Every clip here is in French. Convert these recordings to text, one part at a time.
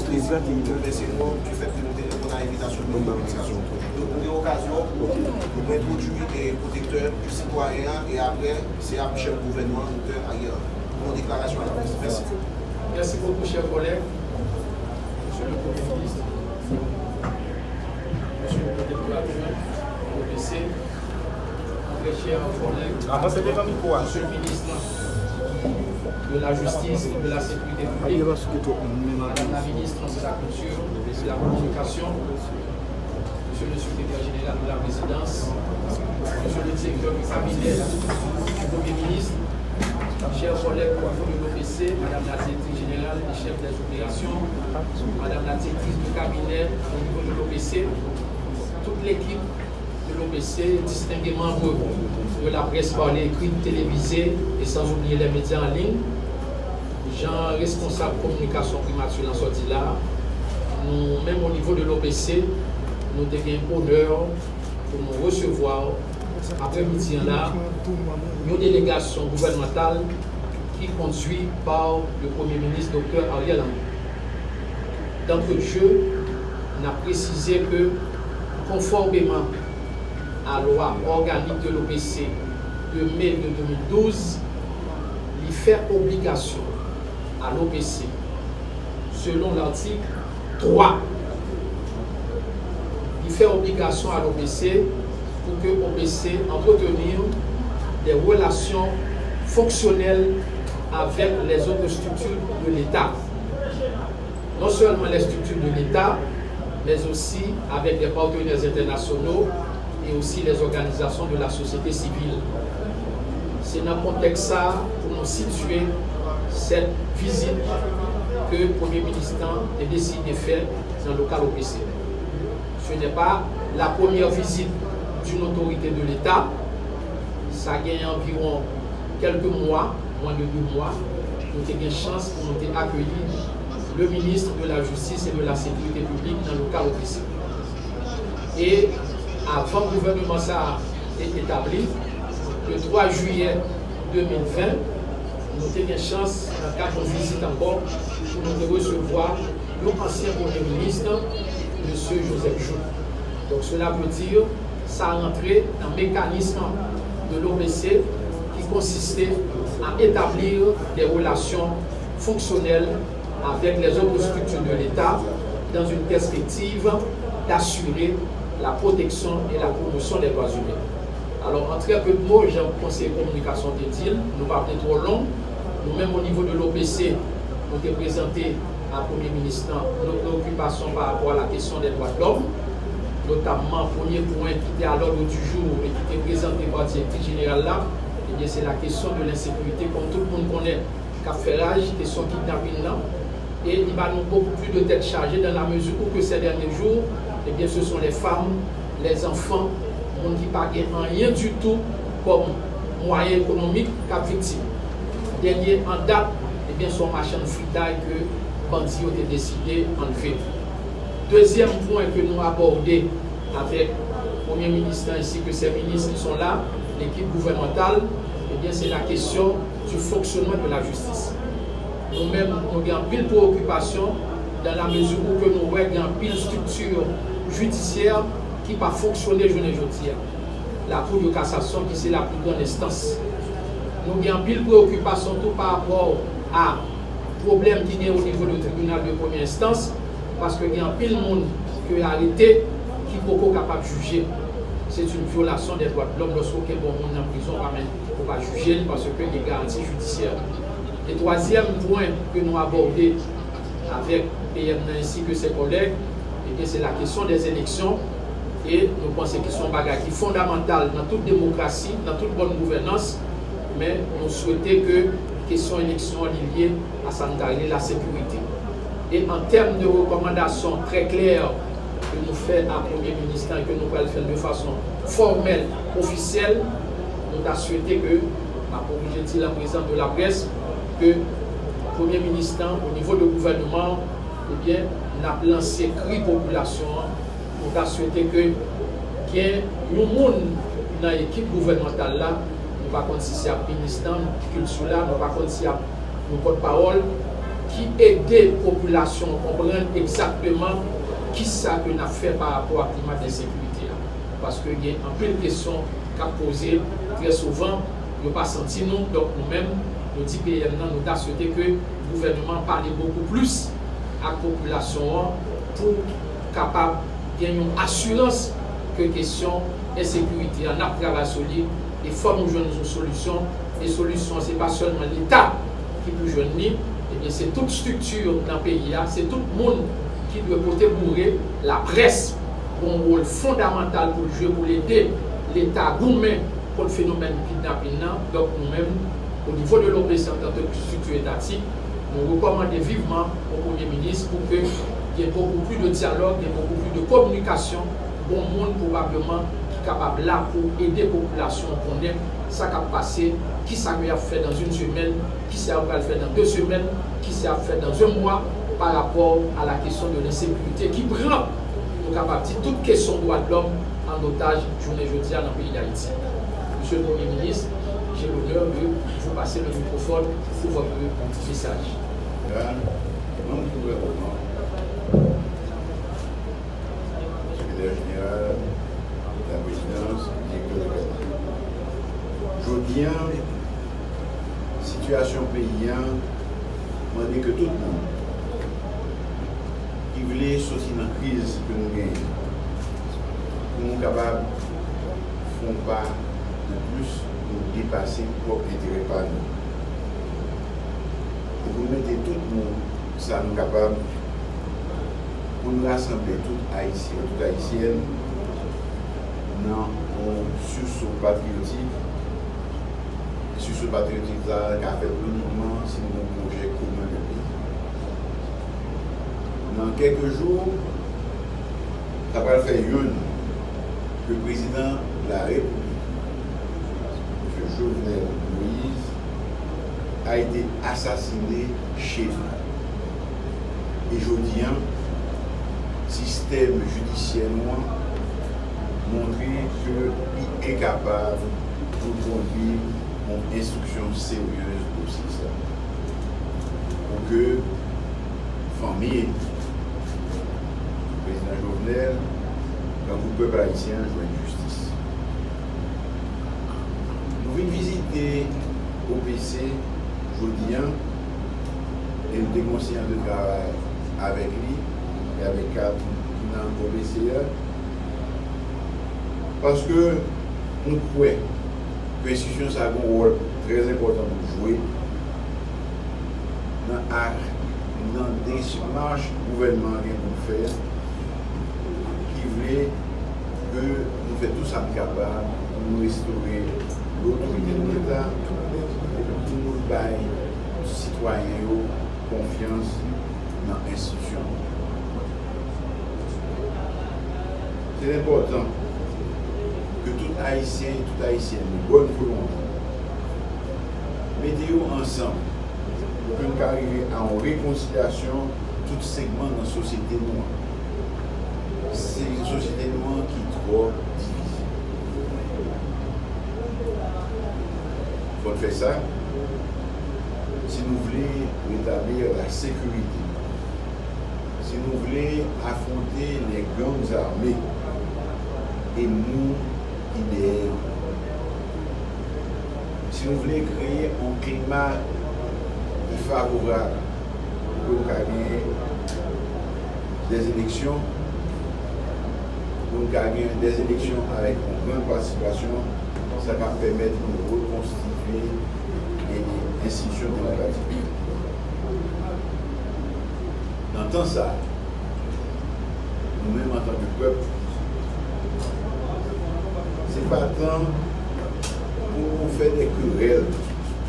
Mwen plezi mwen mese nou ki fèk de nou telefon an evitasyon mwen komunikasyon. Nou de okasyon, nou mwen prodjou e protekteur du sitwaryen e apre se ap chèv gouvenman nou te ayer. Mwen deklarasyon an la presse. Mersi. Merci beaucoup, chers collègues. Monsieur le Premier ministre, Monsieur le Président adjoint, l'OPC, très chers collègues, Monsieur le ministre de la Justice et de la Sécurité publique, Madame la ministre de la Culture de la Communication, Monsieur le secrétaire général de la Résidence, Monsieur le directeur du cabinet du Premier ministre, chers collègues au niveau de l'OPC, Madame la directrice générale et chef des opérations, Madame la directrice du cabinet au niveau de l'OPC, toute l'équipe l'OPC, membres de la presse parlée, écrite, télévisée et sans oublier les médias en ligne, gens responsables communication primature en sortie là, nous, même au niveau de l'OPC, nous devons honneur pour nous recevoir après-midi là, une délégation gouvernementale qui est conduite par le Premier ministre Dr Ariel Henry. D'entre jeu, on a précisé que, conformément à loi organique de l'OPC de mai de 2012, il fait obligation à l'OPC, selon l'article 3, il fait obligation à l'OPC pour que l'OPC entretenir des relations fonctionnelles avec les autres structures de l'État. Non seulement les structures de l'État, mais aussi avec des partenaires internationaux et aussi les organisations de la société civile. C'est dans le contexte ça pour nous situer cette visite que le Premier ministre a décidé de faire dans le local OPC. Ce n'est pas la première visite d'une autorité de l'État. Ça a gagné environ quelques mois, moins de deux mois. Nous avons une chance pour nous accueillir le ministre de la Justice et de la Sécurité publique dans le cas OPC. Et avant le gouvernement ça établi, le 3 juillet 2020, nous avons une chance, dans le cadre de visite encore, pour nous recevoir l'ancien Premier ministre, M. Joseph Joux. Donc cela veut dire ça rentré dans le mécanisme de l'OPC qui consistait à établir des relations fonctionnelles avec les autres structures de l'État dans une perspective d'assurer la protection et la promotion des droits humains. Alors, en très peu de mots, j'ai un conseil communication de nous pas trop long. Nous-mêmes, au niveau de l'OPC, nous avons présenté à Premier ministre nos préoccupations par rapport à la question des droits de l'homme notamment premier point qui était à l'ordre du jour et qui était présenté par le directeur général là, eh c'est la question de l'insécurité, comme tout le monde connaît, caférage, question kidnapping là. Et il va nous beaucoup plus de tête chargée dans la mesure où que ces derniers jours, eh bien, ce sont les femmes, les enfants, monde qui ne rien du tout comme moyen économique qu'à victime. Dernier en date, eh bien, son machin de fritaille que Bandit a décidé d'enlever. Deuxième point que nous abordons avec le Premier ministre ainsi que ses ministres qui sont là, l'équipe gouvernementale, eh bien c'est la question du fonctionnement de la justice. Nous-mêmes, nous avons pile préoccupation dan la mezou ou ke nou wè gen pil struktur judisyèr ki pa fonksyonè jounen joudisyèr. La kou de kassasyon ki se la pou kon estans. Nou gen pil preokupasyon tou par rapport a problem ki gen ou nivou de tribunal de premier estans paske gen pil moun ki alite ki koko kapap juje. C'est une violation des droits de l'homme lorsqu'on est bon monde en prison, on va juger parce que les garanties judiciaires. Le troisième point que nous abordons avec PM ainsi que ses collègues, eh c'est la question des élections et nous pensons qu'ils sont bagages qui fondamentales dans toute démocratie, dans toute bonne gouvernance, mais nous souhaitons que la question élection liée à la sécurité. Et en termes de recommandations très claires que nous faisons à Premier ministre et que nous allons faire de façon formelle, officielle, nous avons souhaité que, dire la présidente de la presse, que Premier Ministre, au niveau du gouvernement, eh bien, nap lanse kri populasyon pou ta swete ke gen nou moun nan ekip gouvernemental la nou pa konti si ap ministan kil sou la, nou pa konti si ap nou pot parol ki ede populasyon kompren exactement ki sa ke na fe par rapport a klimat de sekurite la paske gen anpil kesyon ka pose tre souvan yo pa senti nou, dok nou men Yo di PEM nan nou ta souwete ke gouvernement pale beaucoup plus ak populasyon pou kapab gen yon asurans ke kesyon e sekuriti an ap travay soli e fòm ou jwen nou solusyon e solusyon se pa sèlman l'Etat ki pou jwen ni ebyen se tout struktur nan peyi ya se tout moun ki dwe pote bourre la pres bon rol fondamental pou l'jè pou l'Etat l'Etat goumen pou l'fenomen ki napin nan, dok nou menm au niveau de l'OBC en tant que structure étatique, nous recommandons vivement au Premier ministre pour qu'il y ait beaucoup plus de dialogue, beaucoup plus de communication, bon monde probablement qui est capable là pour aider la population à connaître ce qui a passé, qui ça fait dans une semaine, qui ça a fait dans deux semaines, qui ça a fait dans un mois par rapport à la question de l'insécurité qui prend nous capable toute question de droit de l'homme en otage journée jeudi dans le pays d'Haïti. Monsieur le Premier ministre, j'ai l'honneur de vous passer le microphone pour votre message. directeur de Je viens, situation paysan, on dit que tout le monde qui voulait sortir dans la crise que nous gagnons, pour nous capables de faire pas de plus pou depase pou etere pa nou. Pou nou mette tout moun sa nou kapab pou nou rassemble tout Haitien, tout Haitien nan moun suso patriotik suso patriotik la ka fèk nou mouman si nou moun projek kouman de pi. Nan kelke joun, ta pal fè youn, le prezident la repou Jovenel Moïse, a été assassiné chez nous. Et je dis, système judiciaire montrer qu'il est capable de conduire une instruction sérieuse aussi ça. Pour que famille, le président Jovenel, quand vous peuple haïtien une justice. Nou vin vizite OPC, Jodian, el de konsyen de travay avèk li, avèk kap nan OPC, paske nou kwe presisyon sa goun wòl trez important nou jwè nan ak nan desmanj gouvenman gen pou fèr ki vle ke nou fè tout sa mkabab nou restore l'autorité de l'État pou nou baye sitwayen yo konfians nan institisyon. C'est important que tout haïtien et tout haïtienne de bonne volonté mette yo ansan pou nou ka arrive an rekonsilasyon tout segment nan sosyete nou an. C'est une sosyete nou an ki tro kon fè sa, si nou vle etablir la sekurite, si nou vle afonte le gangs armé, e nou ideyen. Si nou vle kreye ou klima y favourable pou kage des eleksyon, pou kage des eleksyon avèk yon gran participasyon, sa ka pèmèt nou rekonstituye reconstituer les institutions démocratiques. Dans ça, nous-mêmes en tant que peuple, pas tant pour faire des querelles,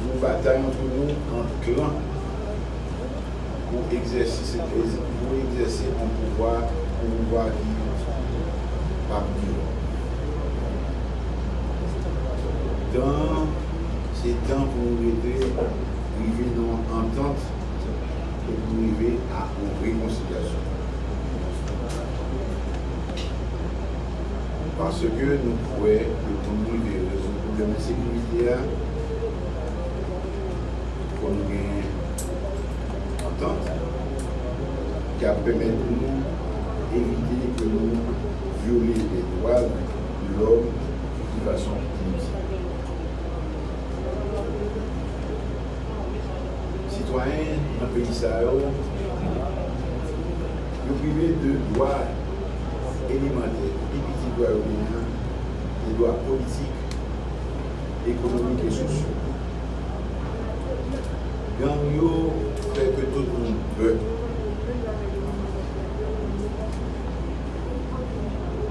pour batailler entre nous en clan, pour exercer, pour exercer un pouvoir, un pouvoir qui pas Dans ces pour nous aider, arriver dans et pour arriver à une réconciliation. parce que nous pouvons, nous résoudre le problème de sécurité, pour nous gagner qui a permis de nous éviter que nous violer les droits de l'homme de façon inutile. peyi sa yo, yo prive de doa elementer, epiti doa yo menyan, de doa politik, ekonomik e sosyo. Gang yo feke tout moun pe.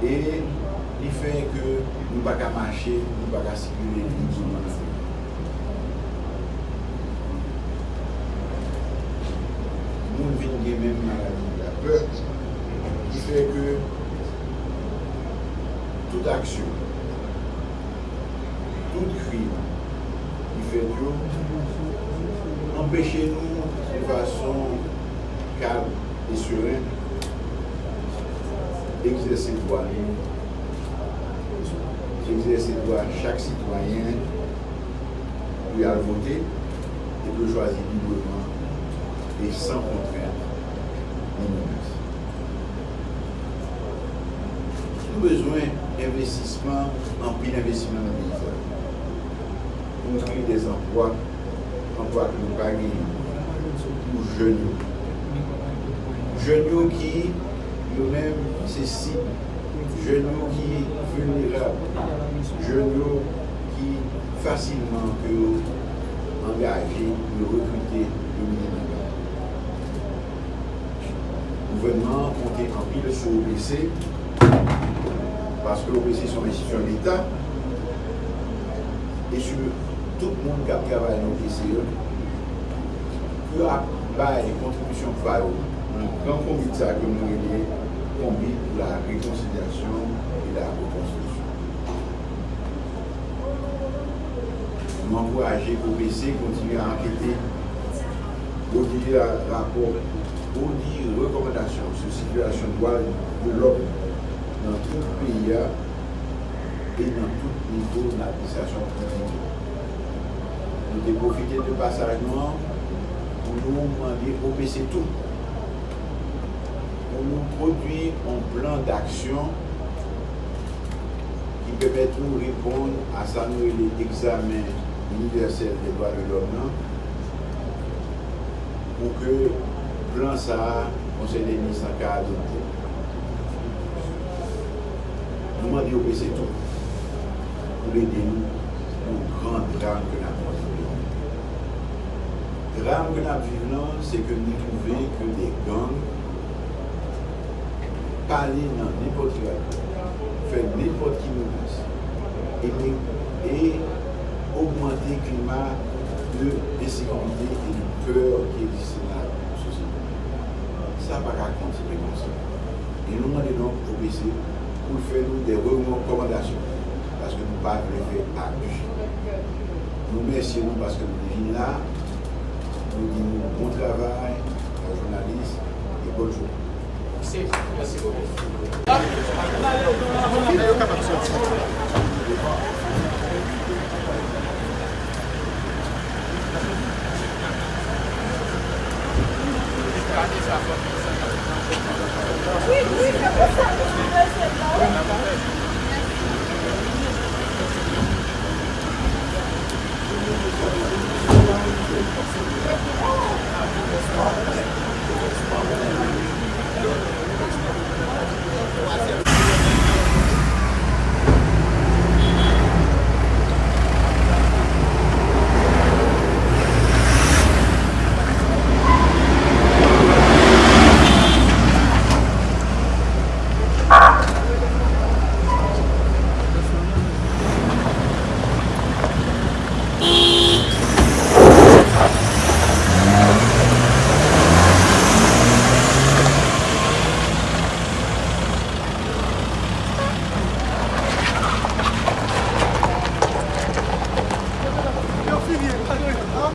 E li feke nou baka mache, nou baka sikule, nou baka sikule. Nous vivons même maladie la peur, qui fait que toute action, tout crime, qui fait que empêchez-nous de façon calme et sereine d'exercer droit d'exercer droit chaque citoyen lui à voter et de choisir librement et sans contrainte. Nous avons besoin d'investissement, en pile d'investissement dans le pays. Pour créer des emplois emplois que nous pas pour jeunes. Jeunes qui, eux-mêmes, c'est si. Jeunes qui vulnérables. Jeunes qui facilement que engagés, recruter. Le gouvernement compte en pile sur l'OBC parce que l'OBC sont institutions d'État et sur tout le monde qui travaille dans le PCE, peut avoir des contributions pour un comité que nous avons pour la réconciliation et la reconstruction. Nous encourageons l'OPC à continuer à enquêter, produire rapport, pour dire recommandations sur situation douane de l'homme dans tout pays et dans tout niveau de l'administration publique. Nous avons profité de passage pour nous demander au tout, pour nous produire un plan d'action qui permet de nous répondre à ça nous l'examen universel des droits de l'homme pour que plan sa, konsey de mis sa ka adote. Nouman di yo pe se tou. Pou le de nou, nou grand ram ke nan vive. Ram ke nan vive nan, se ke nou trouve ke de gang pale nan nipot la, fe nipot ki nou pase. et augmenter le climat de désécurité et de peur qui existe. sa pa ka kontipe kon sa. E nou mande nou OBC pou fè nou de rekomandasyon. Paske nou pa prefe akus. Nou mersi nou paske nou vin la, nou di nou bon travay, nou jounalist, e bonjou. Merci, merci beaucoup.